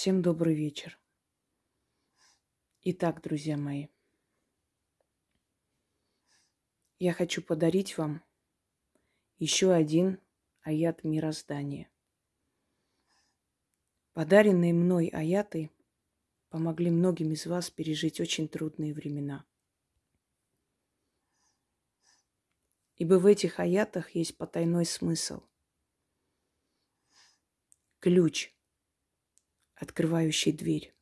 Всем добрый вечер. Итак, друзья мои, я хочу подарить вам еще один аят мироздания. Подаренные мной аяты помогли многим из вас пережить очень трудные времена. Ибо в этих аятах есть потайной смысл. Ключ, открывающий дверь.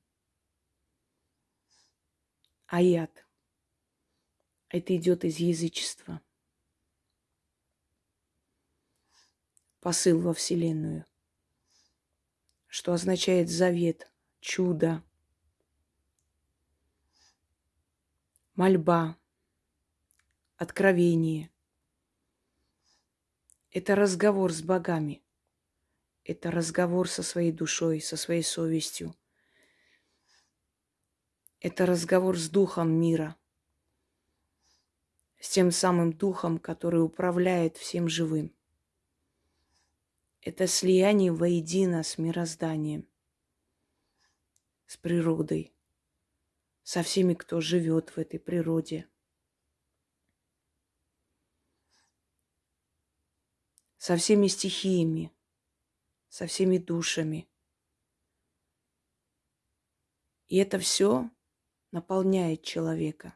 Аят. Это идет из язычества. Посыл во Вселенную. Что означает завет, чудо, мольба, откровение. Это разговор с богами. Это разговор со своей душой, со своей совестью. Это разговор с духом мира. С тем самым духом, который управляет всем живым. Это слияние воедино с мирозданием, с природой со всеми, кто живет в этой природе. Со всеми стихиями, со всеми душами. И это все наполняет человека,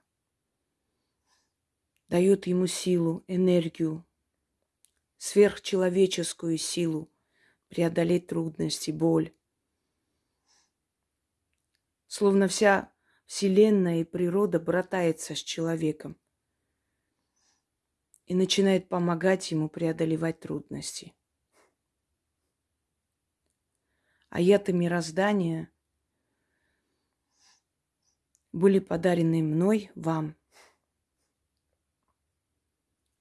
дает ему силу, энергию, сверхчеловеческую силу преодолеть трудности, боль. Словно вся Вселенная и природа братается с человеком и начинает помогать ему преодолевать трудности. Аяты мироздания были подарены мной вам.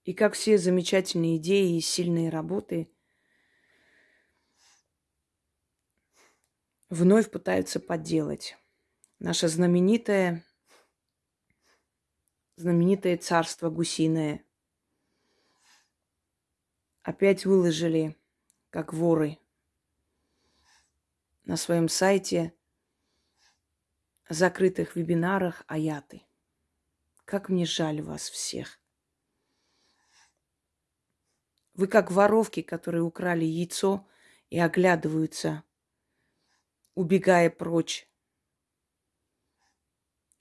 И как все замечательные идеи и сильные работы вновь пытаются подделать наше знаменитое, знаменитое царство гусиное. Опять выложили, как воры, на своем сайте закрытых вебинарах аяты. Как мне жаль вас всех. Вы как воровки, которые украли яйцо и оглядываются, убегая прочь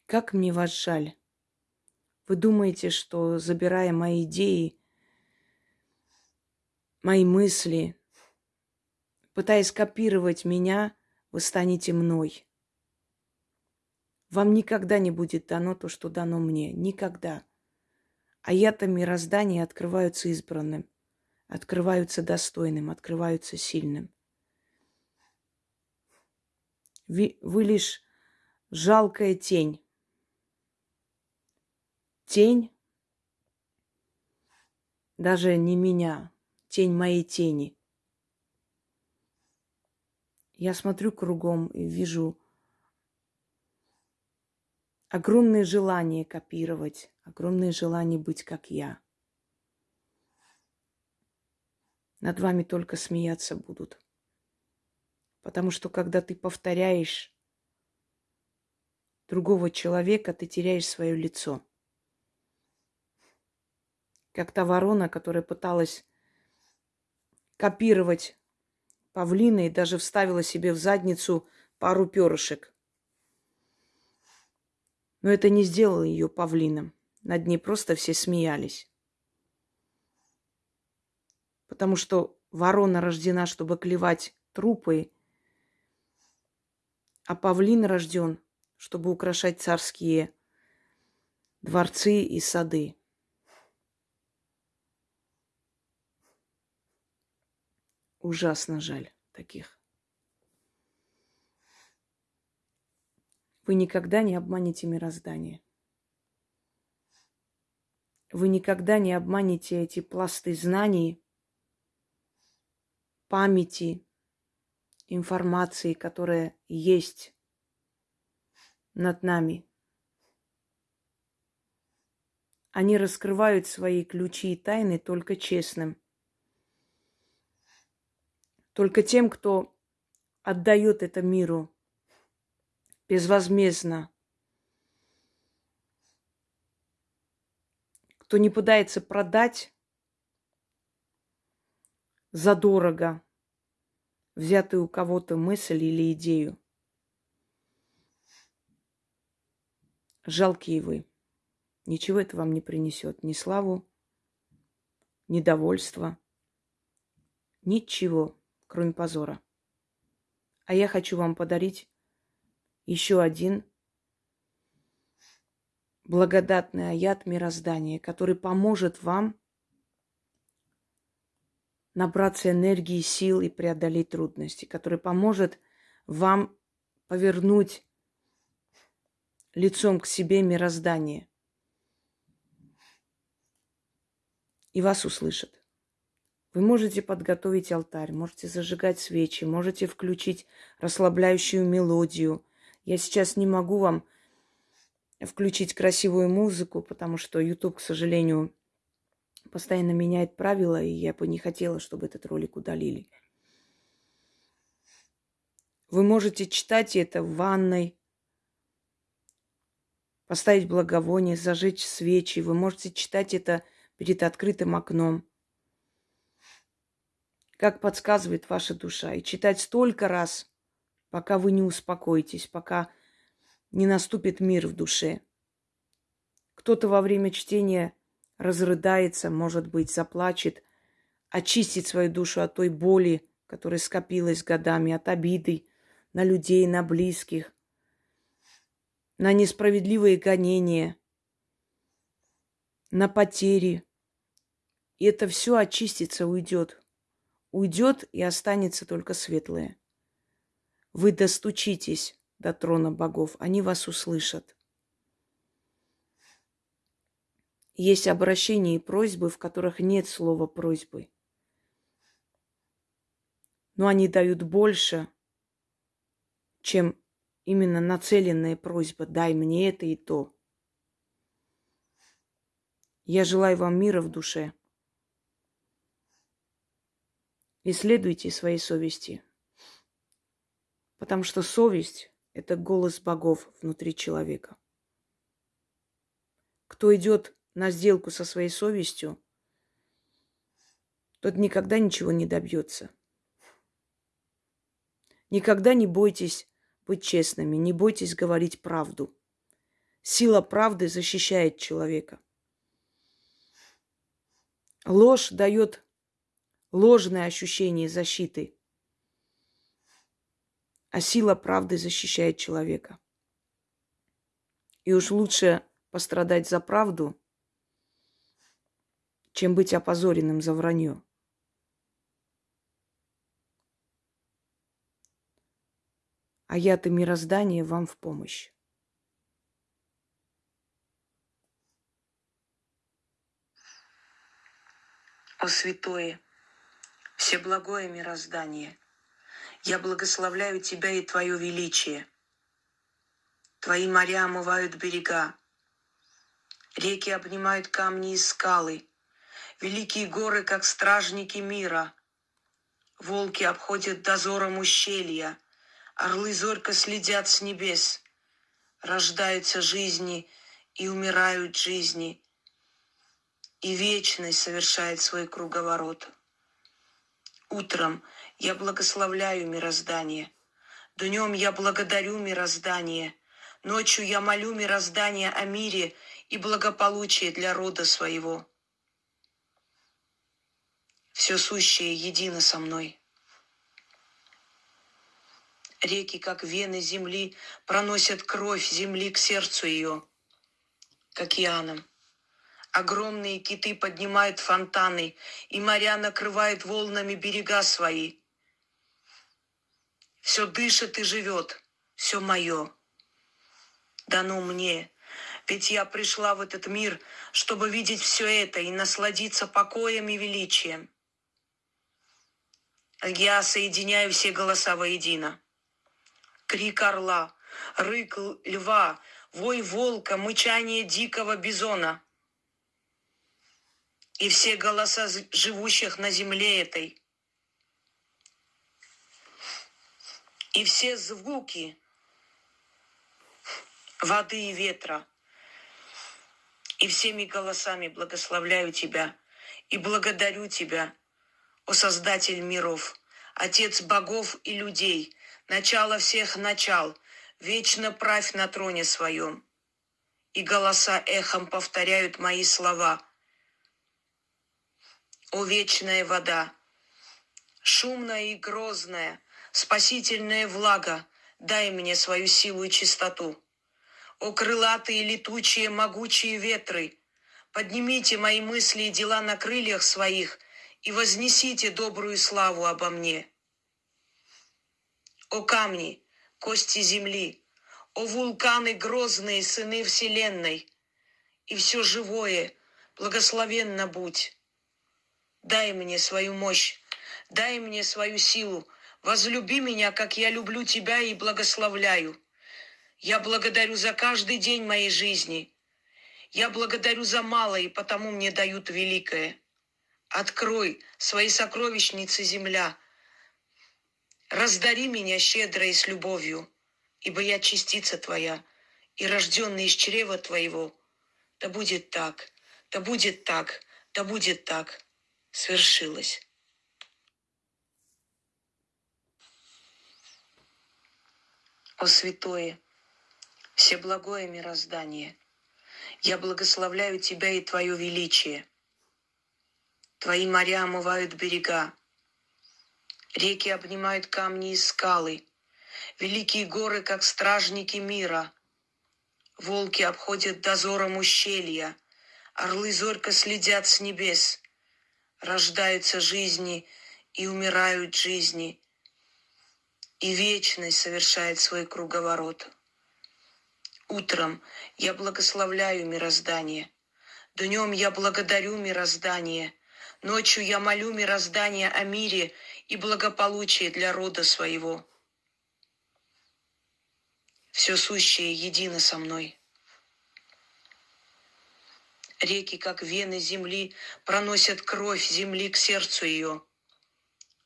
как мне вас жаль. Вы думаете, что забирая мои идеи, мои мысли, пытаясь копировать меня, вы станете мной. Вам никогда не будет дано то, что дано мне. Никогда. А я-то мироздания открываются избранным, открываются достойным, открываются сильным. Вы, вы лишь жалкая тень тень, даже не меня, тень моей тени. Я смотрю кругом и вижу огромное желание копировать, огромное желание быть как я. Над вами только смеяться будут. Потому что когда ты повторяешь другого человека, ты теряешь свое лицо как та ворона, которая пыталась копировать павлина и даже вставила себе в задницу пару перышек. Но это не сделало ее павлином. Над ней просто все смеялись. Потому что ворона рождена, чтобы клевать трупы, а павлин рожден, чтобы украшать царские дворцы и сады. Ужасно жаль таких. Вы никогда не обманете мироздание. Вы никогда не обманете эти пласты знаний, памяти, информации, которая есть над нами. Они раскрывают свои ключи и тайны только честным – только тем, кто отдает это миру безвозмездно. Кто не пытается продать задорого взятую у кого-то мысль или идею. Жалкие вы. Ничего это вам не принесет. Ни славу, ни довольства. Ничего, кроме позора. А я хочу вам подарить еще один благодатный аят мироздания, который поможет вам набраться энергии, сил и преодолеть трудности, который поможет вам повернуть лицом к себе мироздание. И вас услышат. Вы можете подготовить алтарь, можете зажигать свечи, можете включить расслабляющую мелодию. Я сейчас не могу вам включить красивую музыку, потому что YouTube, к сожалению, постоянно меняет правила, и я бы не хотела, чтобы этот ролик удалили. Вы можете читать это в ванной, поставить благовоние, зажечь свечи. Вы можете читать это перед открытым окном. Как подсказывает ваша душа. И читать столько раз, пока вы не успокоитесь, пока не наступит мир в душе. Кто-то во время чтения разрыдается, может быть, заплачет, очистит свою душу от той боли, которая скопилась годами, от обиды на людей, на близких, на несправедливые гонения, на потери. И это все очистится, уйдет. Уйдет и останется только светлое. Вы достучитесь до трона богов, они вас услышат. Есть обращения и просьбы, в которых нет слова просьбы. Но они дают больше, чем именно нацеленная просьба «дай мне это и то». Я желаю вам мира в душе. Исследуйте своей совести. Потому что совесть это голос богов внутри человека. Кто идет на сделку со своей совестью, тот никогда ничего не добьется. Никогда не бойтесь быть честными, не бойтесь говорить правду. Сила правды защищает человека. Ложь дает ложное ощущение защиты – а сила правды защищает человека. И уж лучше пострадать за правду, чем быть опозоренным за вранье. А я-то мироздание вам в помощь. О святое, всеблагое мироздание – я благословляю Тебя и Твое величие. Твои моря омывают берега. Реки обнимают камни и скалы. Великие горы, как стражники мира. Волки обходят дозором ущелья. Орлы зорко следят с небес. Рождаются жизни и умирают жизни. И вечность совершает свой круговорот. Утром – я благословляю мироздание. Днем я благодарю мироздание. Ночью я молю мироздание о мире и благополучии для рода своего. Все сущее едино со мной. Реки, как вены земли, проносят кровь земли к сердцу ее, к океанам. Огромные киты поднимают фонтаны, и моря накрывают волнами берега свои – все дышит и живет, все мое. Дано мне, ведь я пришла в этот мир, чтобы видеть все это и насладиться покоем и величием. Я соединяю все голоса воедино. Крик орла, рык льва, вой волка, мычание дикого бизона. И все голоса живущих на земле этой – и все звуки воды и ветра. И всеми голосами благословляю Тебя и благодарю Тебя, о Создатель миров, Отец богов и людей, начало всех начал, вечно правь на троне своем. И голоса эхом повторяют мои слова. О вечная вода, шумная и грозная, спасительная влага, дай мне свою силу и чистоту. О крылатые, летучие, могучие ветры, поднимите мои мысли и дела на крыльях своих и вознесите добрую славу обо мне. О камни, кости земли, о вулканы грозные, сыны вселенной, и все живое, благословенно будь. Дай мне свою мощь, дай мне свою силу, возлюби меня, как я люблю тебя и благословляю. Я благодарю за каждый день моей жизни. Я благодарю за малое, и потому мне дают великое. Открой свои сокровищницы, земля. Раздари меня щедро и с любовью, ибо я частица Твоя, и рожденный из чрева Твоего. Да будет так, да будет так, да будет так. Свершилось. О святое, Всеблагое мироздание, я благословляю Тебя и Твое величие. Твои моря омывают берега, реки обнимают камни и скалы, великие горы, как стражники мира. Волки обходят дозором ущелья, орлы зорко следят с небес. Рождаются жизни и умирают жизни, и вечность совершает свой круговорот. Утром я благословляю мироздание. Днем я благодарю мироздание. Ночью я молю мироздание о мире и благополучии для рода своего. Все сущее едино со мной. Реки, как вены земли, проносят кровь земли к сердцу ее,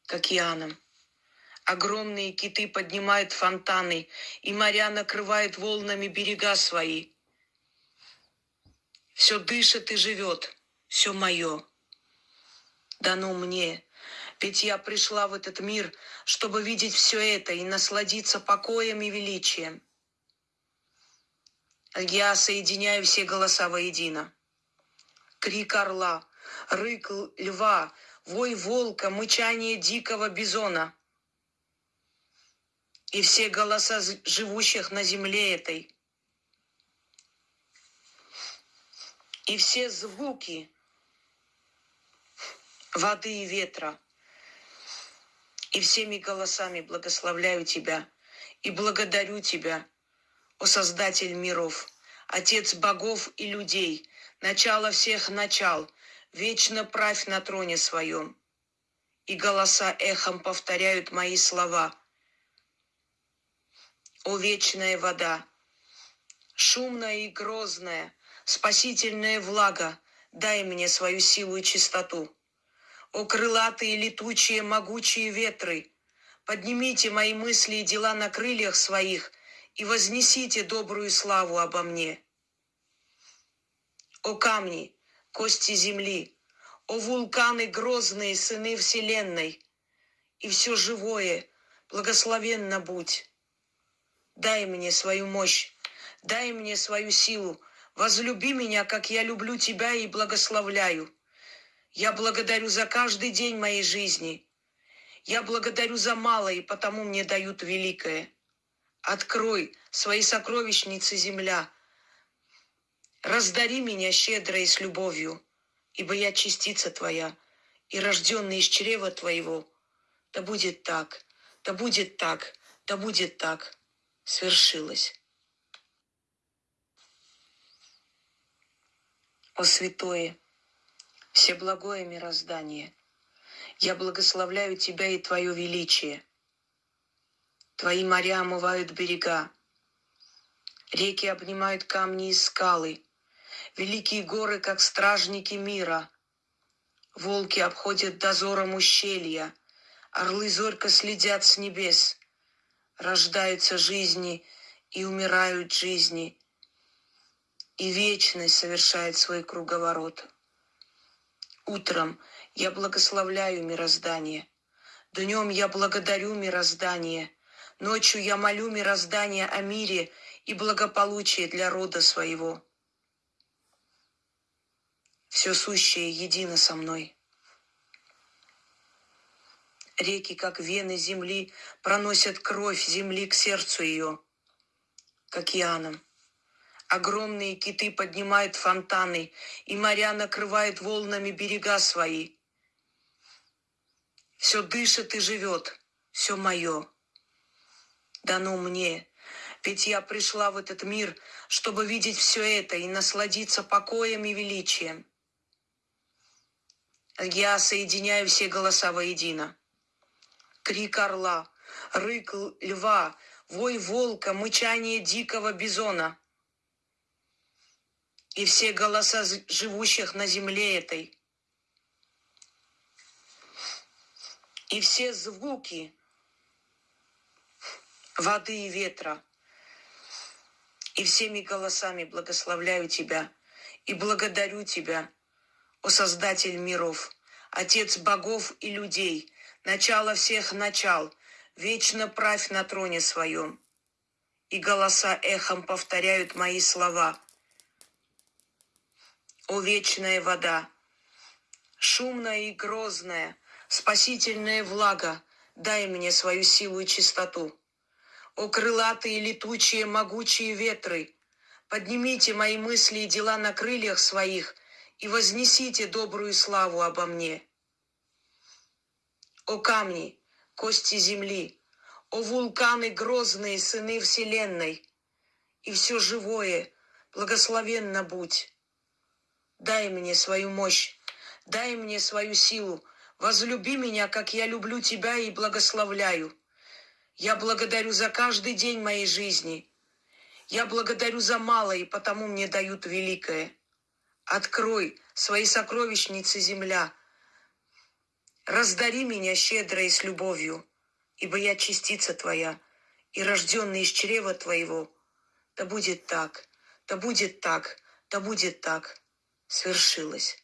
к океанам. Огромные киты поднимают фонтаны, и моря накрывают волнами берега свои. Все дышит и живет, все мое. Дано мне, ведь я пришла в этот мир, чтобы видеть все это и насладиться покоем и величием. Я соединяю все голоса воедино. Крик орла, рык льва, вой волка, мычание дикого бизона — и все голоса живущих на земле этой, и все звуки воды и ветра, и всеми голосами благословляю Тебя и благодарю Тебя, о Создатель миров, Отец богов и людей, начало всех начал, вечно правь на троне своем. И голоса эхом повторяют мои слова – о вечная вода, шумная и грозная, спасительная влага, дай мне свою силу и чистоту. О крылатые, летучие, могучие ветры, поднимите мои мысли и дела на крыльях своих и вознесите добрую славу обо мне. О камни, кости земли, о вулканы грозные, сыны вселенной, и все живое, благословенно будь. Дай мне свою мощь, дай мне свою силу. Возлюби меня, как я люблю тебя и благословляю. Я благодарю за каждый день моей жизни. Я благодарю за малое, и потому мне дают великое. Открой свои сокровищницы, земля. Раздари меня щедро и с любовью, ибо я частица твоя и рожденный из чрева твоего. Да будет так, да будет так, да будет так свершилось. О святое, всеблагое мироздание, я благословляю Тебя и Твое величие. Твои моря омывают берега, реки обнимают камни и скалы, великие горы, как стражники мира. Волки обходят дозором ущелья, орлы зорко следят с небес — рождаются жизни и умирают жизни, и вечность совершает свой круговорот. Утром я благословляю мироздание, днем я благодарю мироздание, ночью я молю мироздание о мире и благополучии для рода своего. Все сущее едино со мной. Реки, как вены земли, проносят кровь земли к сердцу ее, к океанам. Огромные киты поднимают фонтаны, и моря накрывают волнами берега свои. Все дышит и живет, все мое. Дано мне, ведь я пришла в этот мир, чтобы видеть все это и насладиться покоем и величием. Я соединяю все голоса воедино. Крик орла, рык льва, вой волка, мычание дикого бизона. И все голоса живущих на земле этой. И все звуки воды и ветра. И всеми голосами благословляю Тебя и благодарю Тебя, о Создатель миров, Отец богов и людей, начало всех начал, вечно правь на троне своем. И голоса эхом повторяют мои слова. О вечная вода, шумная и грозная, спасительная влага, дай мне свою силу и чистоту. О крылатые, летучие, могучие ветры, поднимите мои мысли и дела на крыльях своих и вознесите добрую славу обо мне. О камни, кости земли, о вулканы грозные, сыны вселенной, и все живое, благословенно будь. Дай мне свою мощь, дай мне свою силу, возлюби меня, как я люблю тебя и благословляю. Я благодарю за каждый день моей жизни. Я благодарю за малое, и потому мне дают великое. Открой свои сокровищницы, земля. Раздари меня щедро и с любовью, ибо я частица твоя, и рожденный из чрева твоего. Да будет так, да будет так, да будет так. Свершилось.